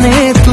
planeta.